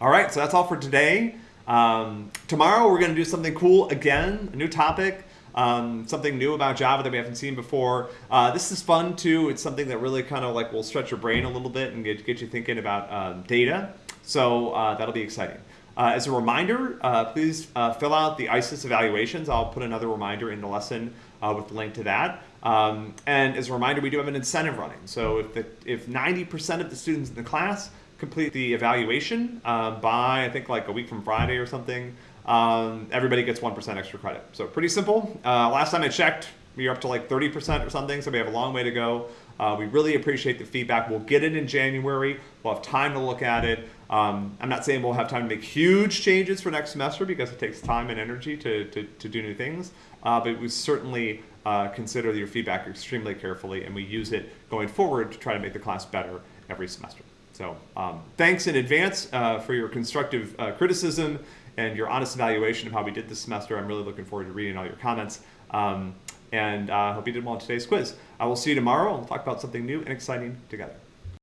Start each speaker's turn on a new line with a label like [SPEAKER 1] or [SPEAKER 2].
[SPEAKER 1] All right, so that's all for today. Um, tomorrow we're going to do something cool again, a new topic, um, something new about Java that we haven't seen before. Uh, this is fun too. It's something that really kind of like will stretch your brain a little bit and get, get you thinking about um, data. So uh, that'll be exciting. Uh, as a reminder, uh, please uh, fill out the ICES evaluations. I'll put another reminder in the lesson uh, with the link to that. Um, and as a reminder, we do have an incentive running. So if if 90% of the students in the class complete the evaluation uh, by, I think, like a week from Friday or something, um, everybody gets 1% extra credit. So pretty simple. Uh, last time I checked, we are up to like 30% or something, so we have a long way to go. Uh, we really appreciate the feedback. We'll get it in January. We'll have time to look at it. Um, I'm not saying we'll have time to make huge changes for next semester because it takes time and energy to, to, to do new things, uh, but we certainly uh, consider your feedback extremely carefully and we use it going forward to try to make the class better every semester. So um, thanks in advance uh, for your constructive uh, criticism and your honest evaluation of how we did this semester. I'm really looking forward to reading all your comments. Um, and I uh, hope you did well in today's quiz. I will see you tomorrow. We'll talk about something new and exciting together.